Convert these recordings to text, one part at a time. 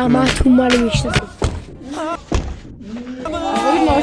همه تو منو می‌شناسید آقای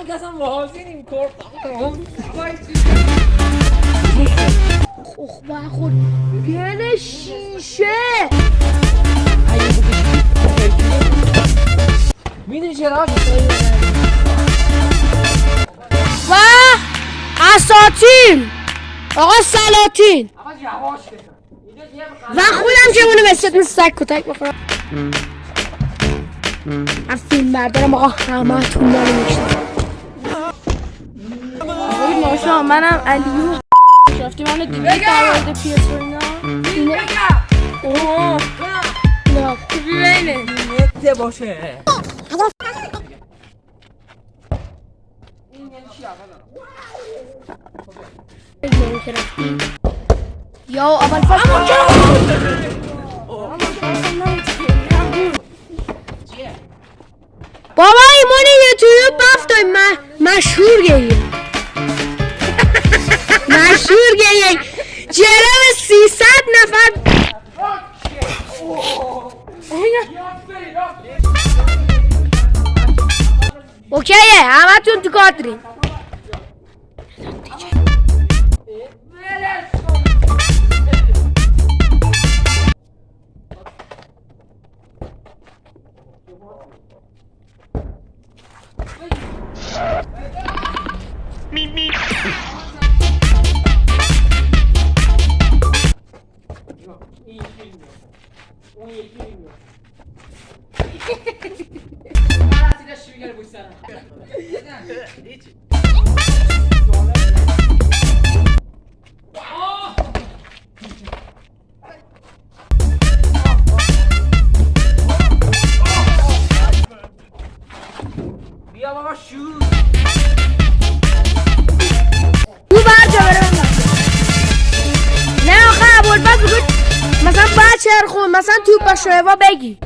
من که اصلا واضح نیم کردم خب با خود گل شیشه. می‌دونی چرا؟ و اساتین. آقا سلاطین. یه و خودم که اونو مثل مثل سگ کتک بخورم. من فیلم بردارم آقا همه تو منو می‌شناسید. آقای ماشا منم علیو شفتی منو دیدی در مورد پیس رو اینا؟ اوه نه. نته باشه یا اول فصل بابا ایمان یوتیوب بافتای مشهور گیه مشهور گیه جرم سیصد نفر. اوکیه همه تون تو کاترین مثلا تو با شعبا بگی.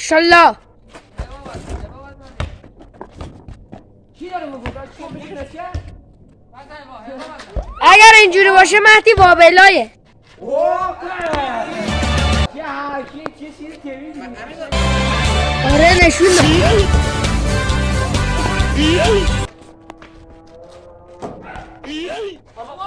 بزن اگر اینجوری باشه مهدی وابلایه. آره نشون داد. بابا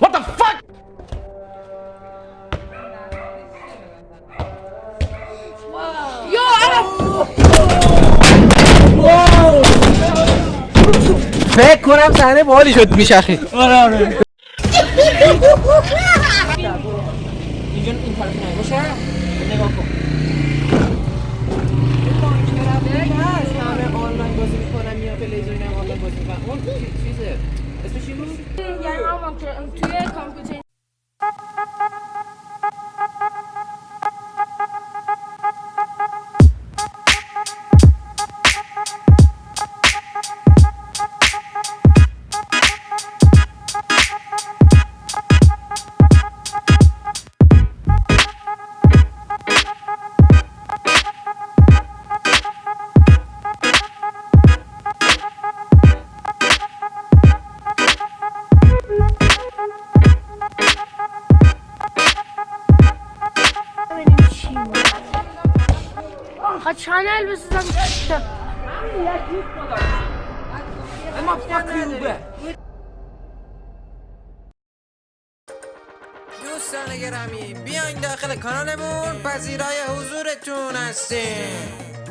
بابا فکر کنم صحنه باحالی شد میشخی آره آره اینجا این طرف نه باشه نگاه کن همه آنلاین بازی می‌کنن یا تلویزیون هم آنلاین بازی می‌کنن اون چی- چیزه اسمش چی بود؟ یعنی هم توی چنل بسازم اما فکر دوستان گرامی بیاین داخل کانالمون. پذیرای حضورتون هستیم.